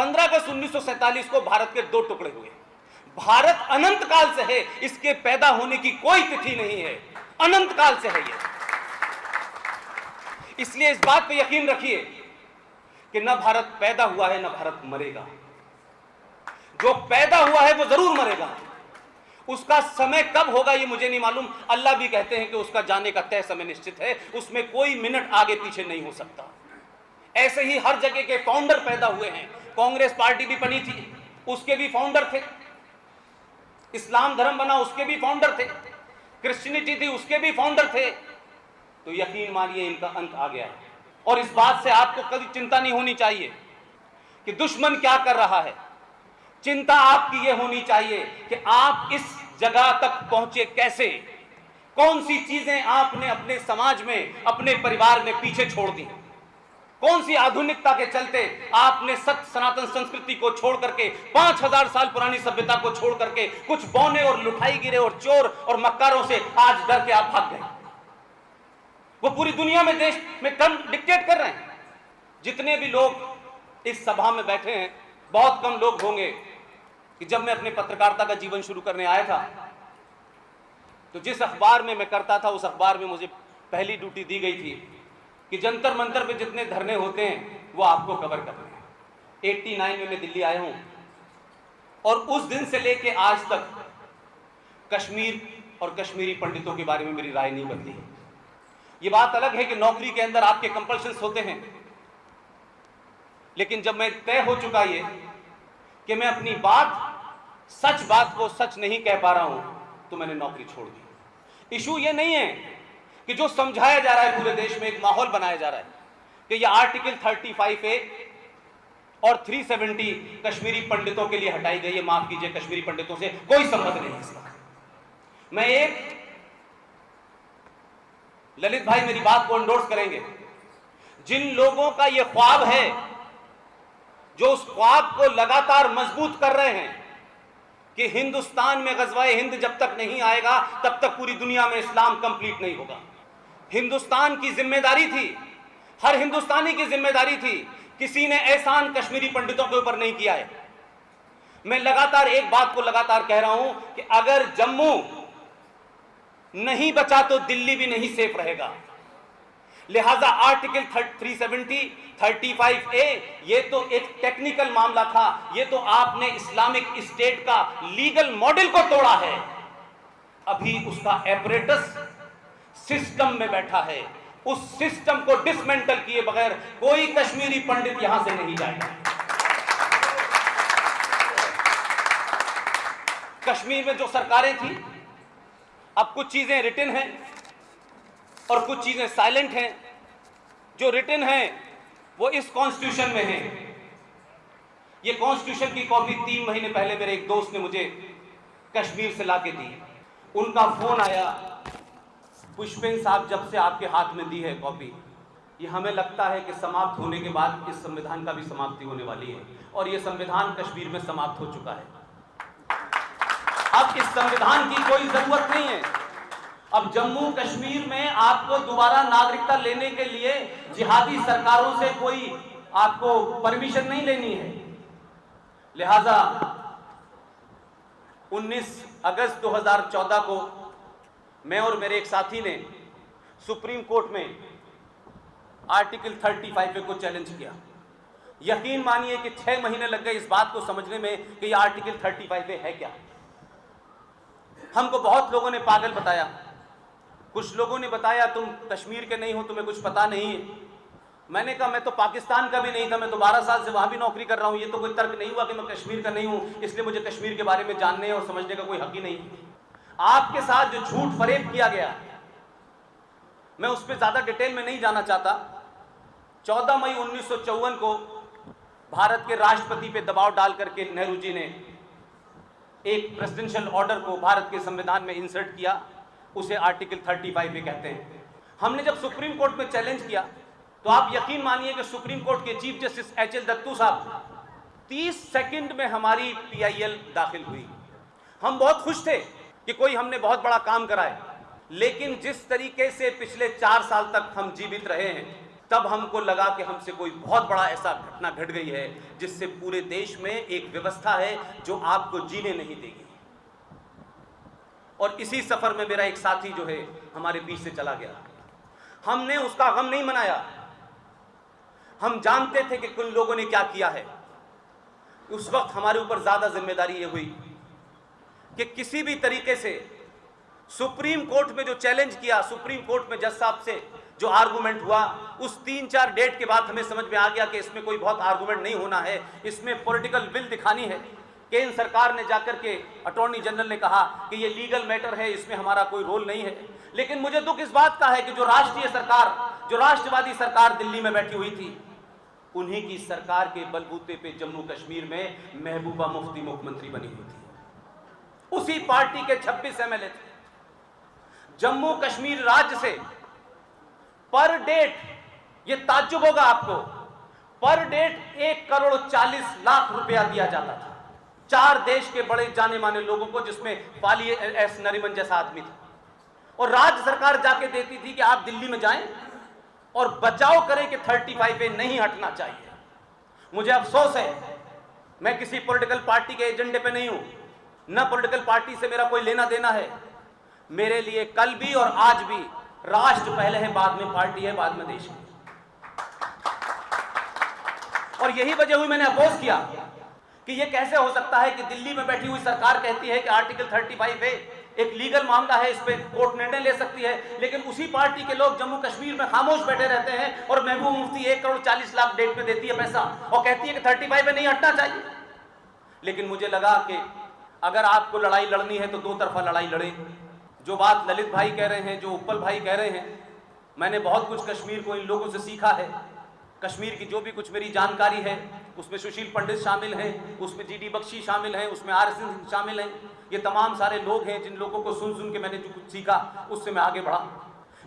पंद्रह अगस्त उन्नीस को भारत के दो टुकड़े हुए। भारत अनंत काल से है, इसके पैदा होने की कोई तिथि नहीं है। अनंत काल से है ये। इसलिए इस बात पे यकीन रखिए कि न भारत पैदा हुआ है, न भारत मरेगा। जो पैदा हुआ है, वो ज़रूर मरेगा। उसका समय कब होगा ये मुझे नहीं मालूम। अल्लाह भी कहते हैं कि उसका जाने का तय समय निश्चित है, उसमें कोई मिनट आगे पीछे नहीं हो सकता। ऐसे ही हर जगह के फाउंडर पैदा हुए हैं। कांग्रेस पार्टी भी बनी थी, उसके भी फाउंडर थे। इस्लाम धर्म बना, उसके भी फाउंडर थे। क्रिश्चियनिटी थी, उसके भी फाउंडर थे। तो यकीन मानिए, इनका अंत आ गया और इस बात से आपको कभी चिंता नहीं होनी चाहिए कि दुश्मन क्या कर रहा है। चिंता आपकी यह होनी चाहिए कि आप इस जगह तक पहुँचे कैसे? कौन सी चीज़ें आपने अपने समाज में, अपने परिवार में पीछे छोड़ दी? कौन सी आधुनिकता के चलते आपने सत्य सनातन संस्कृति को छोड़ करके, पाँच हज़ार साल पुरानी सभ्यता को छोड़ करके, कुछ बौने और लुठाई गिरे और चोर और मक्कारों से आज डर के आप भाग गए। वो पूरी दुनिया में देश में टर्म डिक्टेट कर रहे हैं। जितने भी लोग इस सभा में बैठे हैं, बहुत कम लोग होंगे कि जब मैं अपने पत्रकारिता का जीवन शुरू करने आया था तो जिस अखबार में मैं करता था, उस अखबार में मुझे पहली ड्यूटी दी गई थी। कि जंतर मंतर पे जितने धरने होते हैं, वो आपको कवर करने हैं। एट्टी नाइन में मैं दिल्ली आया हूँ और उस दिन से लेके आज तक कश्मीर और कश्मीरी पंडितों के बारे में मेरी राय नहीं बदली है। ये बात अलग है कि नौकरी के अंदर आपके कंपल्शन होते हैं। लेकिन जब मैं तय हो चुका ये कि मैं अपनी बात, सच बात को सच नहीं कह पा रहा हूँ तो मैंने नौकरी छोड़ दी। इशू ये नहीं है कि जो समझाया जा रहा है पूरे देश में, एक माहौल बनाया जा रहा है कि ये आर्टिकल 35 ए और 370 कश्मीरी पंडितों के लिए हटाई गई है। माफ़ कीजिए, कश्मीरी पंडितों से कोई संबंध नहीं इसका मैं एक ललित भाई मेरी बात को इंडोर्स करेंगे। जिन लोगों का यह ख्वाब है, जो उस ख्वाब को लगातार मज़बूत कर रहे हैं कि हिंदुस्तान में गजवाए हिंद जब तक नहीं आएगा, तब तक पूरी दुनिया में इस्लाम कंप्लीट नहीं होगा। हिंदुस्तान की ज़िम्मेदारी थी। हर हिंदुस्तानी की ज़िम्मेदारी थी किसी ने एहसान कश्मीरी पंडितों के ऊपर नहीं किया है। मैं लगातार एक बात को लगातार कह रहा हूँ कि अगर जम्मू नहीं बचा तो दिल्ली भी नहीं सेफ़ रहेगा। लिहाजा आर्टिकल 370, 35 ए ये तो एक टेक्निकल मामला था। ये तो आपने इस्लामिक स्टेट का लीगल मॉडल को तोड़ा है। अभी उसका एपरेटस सिस्टम में बैठा है। उस सिस्टम को डिसमेंटल किए बगैर कोई कश्मीरी पंडित यहाँ से नहीं जाएगा। कश्मीर में जो सरकारें थी, अब कुछ चीज़ें रिटर्न हैं और कुछ चीज़ें साइलेंट हैं। जो रिटर्न हैं, वो इस कॉन्स्टिट्यूशन में है। ये कॉन्स्टिट्यूशन की कॉपी तीन महीने पहले मेरे एक दोस्त ने मुझे कश्मीर से ला के दी। उनका फ़ोन आया पुष्पेन साहब जब से आपके हाथ में दी है कॉपी, ये हमें लगता है कि समाप्त होने के बाद इस संविधान का भी समाप्ति होने वाली है और ये संविधान कश्मीर में समाप्त हो चुका है। अब इस संविधान की कोई ज़रूरत नहीं है। अब जम्मू कश्मीर में आपको दोबारा नागरिकता लेने के लिए जिहादी सरकारों से कोई आपको परमिशन नहीं लेनी है। लिहाजा 19 अगस्त 2014 को मैं और मेरे एक साथी ने सुप्रीम कोर्ट में आर्टिकल 35 को चैलेंज किया। यकीन मानिए कि छह महीने लग गए इस बात को समझने में कि यह आर्टिकल 35 है क्या। हमको बहुत लोगों ने पागल बताया। कुछ लोगों ने बताया, तुम कश्मीर के नहीं हो, तुम्हें कुछ पता नहीं है। मैंने कहा, मैं तो पाकिस्तान का भी नहीं था, मैं तो बारह साल से वहाँ भी नौकरी कर रहा हूँ। ये तो कोई तर्क नहीं हुआ कि मैं कश्मीर का नहीं हूँ, इसलिए मुझे कश्मीर के बारे में जानने और समझने का कोई हक ही नहीं आपके साथ जो झूठ फरेब किया गया, मैं उस पर ज़्यादा डिटेल में नहीं जाना चाहता। चौदह मई उन्नीस सौ चौवन को भारत के राष्ट्रपति पे दबाव डाल करके नेहरू जी ने एक प्रेसिडेंशियल ऑर्डर को भारत के संविधान में इंसर्ट किया, उसे आर्टिकल 35 भी कहते हैं। हमने जब सुप्रीम कोर्ट में चैलेंज किया तो आप यकीन मानिए कि सुप्रीम कोर्ट के chief justice H L Dattu साहब 30 सेकंड में हमारी पीआईएल दाखिल हुई। हम बहुत खुश थे। कि कोई हमने बहुत बड़ा काम करा है। लेकिन जिस तरीके से पिछले चार साल तक हम जीवित रहे हैं, तब हमको लगा कि हमसे कोई बहुत बड़ा ऐसा घटना घट गई है, जिससे पूरे देश में एक व्यवस्था है जो आपको जीने नहीं देगी। और इसी सफ़र में मेरा एक साथी जो है, हमारे बीच से चला गया। हमने उसका गम नहीं मनाया। हम जानते थे कि कुछ लोगों ने क्या किया है। उस वक्त हमारे ऊपर ज़्यादा ज़िम्मेदारी ये हुई। कि किसी भी तरीके से सुप्रीम कोर्ट में जो चैलेंज किया, सुप्रीम कोर्ट में जज साहब से जो आर्गूमेंट हुआ, उस तीन चार डेट के बाद हमें समझ में आ गया कि इसमें कोई बहुत आर्गूमेंट नहीं होना है। इसमें पॉलिटिकल विल दिखानी है। केंद्र सरकार ने जाकर के अटॉर्नी जनरल ने कहा कि ये लीगल मैटर है, इसमें हमारा कोई रोल नहीं है। लेकिन मुझे दुख इस बात का है कि जो राष्ट्रीय सरकार, जो राष्ट्रवादी सरकार दिल्ली में बैठी हुई थी, उन्हीं की सरकार के बलबूते पे जम्मू कश्मीर में महबूबा मुफ्ती मुख्यमंत्री बनी हुई थी। उसी पार्टी के 26 एमएलए थे। जम्मू कश्मीर राज्य से पर डेट, ये ताज्जुब होगा आपको, पर डेट एक करोड़ चालीस लाख रुपया दिया जाता था। चार देश के बड़े जाने माने लोगों को, जिसमें पाली एस नरीमन जैसा आदमी था। और राज्य सरकार जाके देती थी कि आप दिल्ली में जाएँ और बचाव करें कि 35 पे नहीं हटना चाहिए। मुझे अफसोस है, मैं किसी पॉलिटिकल पार्टी के एजेंडे पे नहीं हूँ। न पॉलिटिकल पार्टी से मेरा कोई लेना देना है। मेरे लिए कल भी और आज भी राष्ट्र पहले है, बाद में पार्टी है, बाद में देश है। और यही वजह हुई मैंने अपोज किया कि यह कैसे हो सकता है कि दिल्ली में बैठी हुई सरकार कहती है कि आर्टिकल 35 है एक लीगल मामला है, इस पर कोर्ट निर्णय ले सकती है, लेकिन उसी पार्टी के लोग जम्मू कश्मीर में खामोश बैठे रहते हैं और महबूब मुफ्ती एक करोड़ चालीस लाख डेट पे देती है पैसा और कहती है कि थर्टी फाइव में नहीं हटना चाहिए। लेकिन मुझे लगा कि अगर आपको लड़ाई लड़नी है तो दो तरफा लड़ाई लड़े। जो बात ललित भाई कह रहे हैं, जो उपल भाई कह रहे हैं, मैंने बहुत कुछ कश्मीर को इन लोगों से सीखा है। कश्मीर की जो भी कुछ मेरी जानकारी है, उसमें सुशील पंडित शामिल हैं, उसमें जी डी बख्शी शामिल हैं, उसमें आर सिंह शामिल हैं। ये तमाम सारे लोग हैं जिन लोगों को सुन सुन के मैंने जो कुछ सीखा, उससे मैं आगे बढ़ा।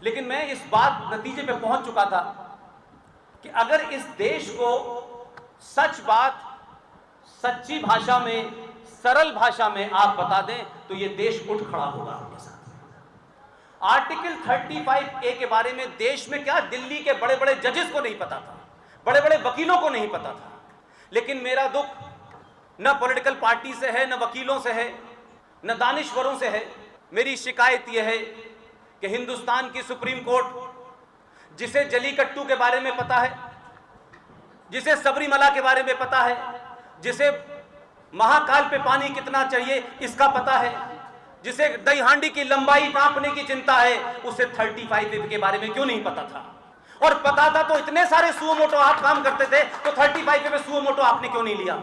लेकिन मैं इस बात नतीजे पे पहुँच चुका था कि अगर इस देश को सच बात, सच्ची भाषा में सरल भाषा में आप बता दें तो ये देश उठ खड़ा होगा आपके साथ। आर्टिकल 35 ए के बारे में देश में क्या दिल्ली के बड़े बड़े जजेस को नहीं पता था बड़े बड़े वकीलों को नहीं पता था। लेकिन मेरा दुख न पॉलिटिकल पार्टी से है, न वकीलों से है, न दानिश्वरों से है। मेरी शिकायत यह है कि हिंदुस्तान की सुप्रीम कोर्ट, जिसे जलीकट्टू के बारे में पता है, जिसे सबरीमला के बारे में पता है, जिसे महाकाल पे पानी कितना चाहिए, इसका पता है। जिसे दही हांडी की लंबाई नापने की चिंता है, उसे 35 के बारे में क्यों नहीं पता था? और पता था तो इतने सारे सुओ मोटो आप काम करते थे तो 35 पे सुओ मोटो आपने क्यों नहीं लिया?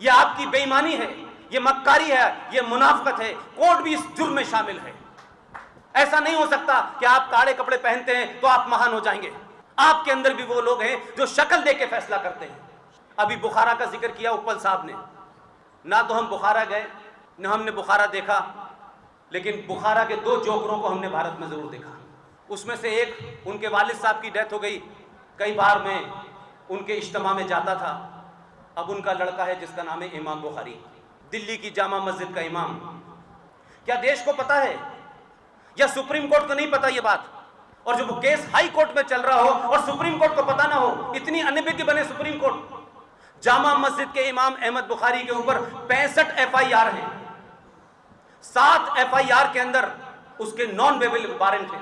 ये आपकी बेईमानी है, ये मक्कारी है, ये मुनाफकत है कोर्ट भी इस जुर्म में शामिल है। ऐसा नहीं हो सकता कि आप काले कपड़े पहनते हैं तो आप महान हो जाएँगे। आपके अंदर भी वो लोग हैं जो शक्ल दे के फैसला करते हैं। अभी बुखारा का ज़िक्र किया उपल साहब ने। ना तो हम बुखारा गए, न हमने बुखारा देखा, लेकिन बुखारा के दो जोकरों को हमने भारत में ज़रूर देखा। उसमें से एक, उनके वालिद साहब की डेथ हो गई। कई बार मैं उनके इज्तम में जाता था। अब उनका लड़का है, जिसका नाम है इमाम बुखारी। दिल्ली की जामा मस्जिद का इमाम। क्या देश को पता है? या सुप्रीम कोर्ट को नहीं पता ये बात? और जब केस हाई कोर्ट में चल रहा हो और सुप्रीम कोर्ट को पता ना हो, इतनी अनिभिज्ञ बने सुप्रीम कोर्ट। जामा मस्जिद के इमाम अहमद बुखारी के ऊपर पैंसठ एफ़ आई आर है। सात एफ़ आई आर के अंदर उसके नॉन वेबल वारंट है।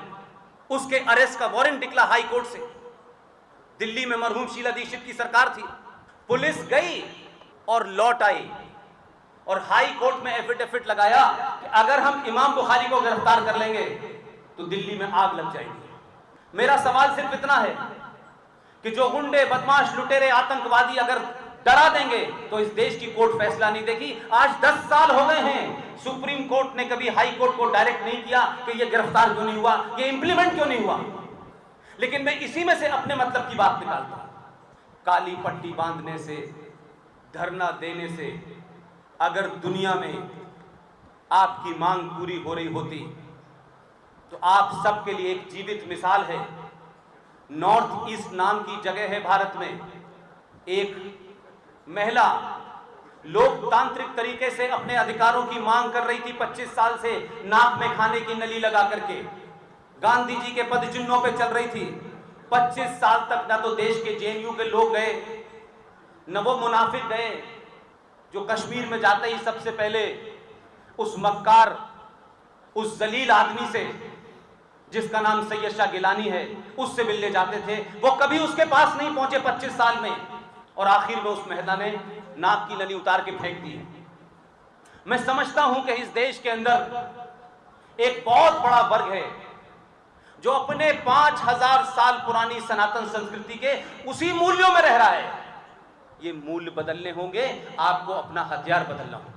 उसके अरेस्ट का वारंट निकला हाई कोर्ट से। दिल्ली में मरहूम शीला दीक्षित की सरकार थी। पुलिस गई और लौट आई। और हाई कोर्ट में एफिडेविट लगाया कि अगर हम इमाम बुखारी को गिरफ़्तार कर लेंगे तो दिल्ली में आग लग जाएगी। मेरा सवाल सिर्फ़ इतना है कि जो गुंडे, बदमाश, लुटेरे, आतंकवादी अगर डरा देंगे तो इस देश की कोर्ट फैसला नहीं देगी। आज 10 साल हो गए हैं, सुप्रीम कोर्ट ने कभी हाई कोर्ट को डायरेक्ट नहीं किया कि ये गिरफ़्तार क्यों नहीं हुआ, ये इंप्लीमेंट क्यों नहीं हुआ। लेकिन मैं इसी में से अपने मतलब की बात निकालता हूँ। काली पट्टी बांधने से, धरना देने से, अगर दुनिया में आपकी मांग पूरी हो रही होती तो आप सबके लिए एक जीवित मिसाल है। नॉर्थ ईस्ट नाम की जगह है भारत में, एक महिला लोकतांत्रिक तरीके से अपने अधिकारों की मांग कर रही थी 25 साल से नाक में खाने की नली लगा करके। गांधी जी के पद चिन्हों पर चल रही थी। 25 साल तक ना तो देश के जेएनयू के लोग गए, न वो मुनाफिक गए, जो कश्मीर में जाते ही सबसे पहले उस मक्कार, उस जलील आदमी से, जिसका नाम सैयद शाह गिलानी है, उससे मिलने जाते थे। वो कभी उसके पास नहीं पहुँचे 25 साल में। और आखिर में उस महिला ने नाक की नली उतार के फेंक दी। मैं समझता हूँ कि इस देश के अंदर एक बहुत बड़ा वर्ग है जो अपने पाँच हज़ार साल पुरानी सनातन संस्कृति के उसी मूल्यों में रह रहा है। ये मूल्य बदलने होंगे, आपको अपना हथियार बदलना होगा।